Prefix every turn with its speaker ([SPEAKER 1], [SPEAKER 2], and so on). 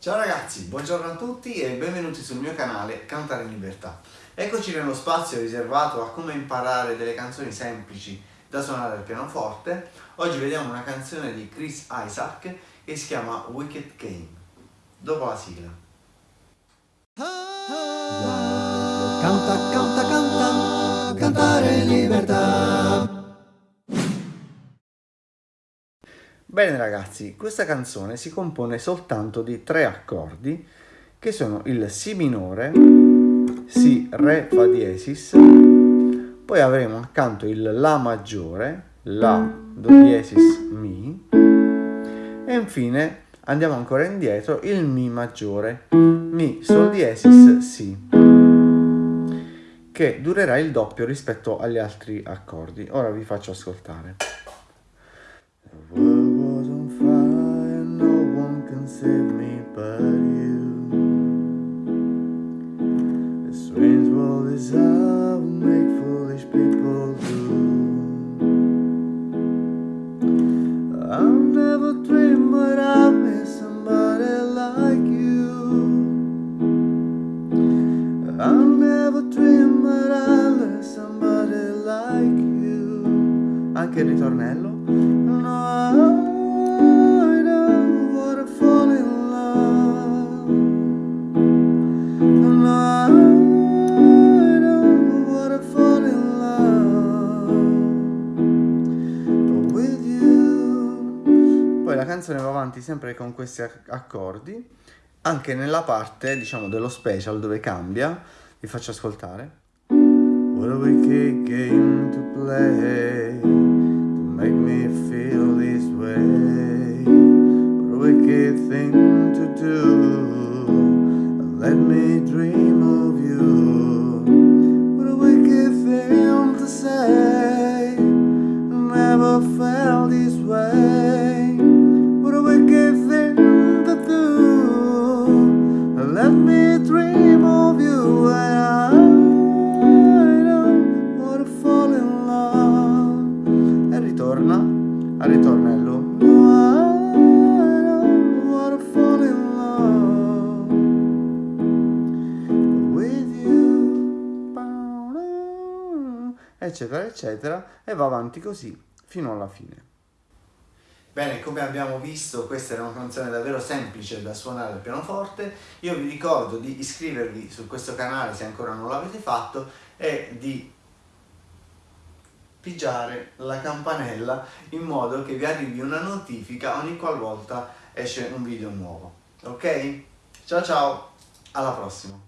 [SPEAKER 1] Ciao ragazzi, buongiorno a tutti e benvenuti sul mio canale Cantare in Libertà. Eccoci nello spazio riservato a come imparare delle canzoni semplici da suonare al pianoforte. Oggi vediamo una canzone di Chris Isaac che si chiama Wicked Game. Dopo la sigla.
[SPEAKER 2] Canta, canta, canta, cantare in libertà.
[SPEAKER 1] Bene ragazzi, questa canzone si compone soltanto di tre accordi che sono il Si minore, Si, Re, Fa diesis, poi avremo accanto il La maggiore, La, Do diesis, Mi e infine andiamo ancora indietro il Mi maggiore, Mi, Sol diesis, Si che durerà il doppio rispetto agli altri accordi. Ora vi faccio ascoltare. Anche il ritornello. No, canzone va avanti sempre con questi accordi, anche nella parte, diciamo, dello special dove cambia, vi faccio ascoltare. What a wicked game to play, to make me feel this way. What a wicked thing to do, let me dream of you. What a wicked thing to say, never felt this way. al eccetera eccetera e va avanti così fino alla fine. Bene, come abbiamo visto questa è una canzone davvero semplice da suonare al pianoforte, io vi ricordo di iscrivervi su questo canale se ancora non l'avete fatto e di pigiare la campanella in modo che vi arrivi una notifica ogni qualvolta esce un video nuovo. Ok? Ciao ciao, alla prossima!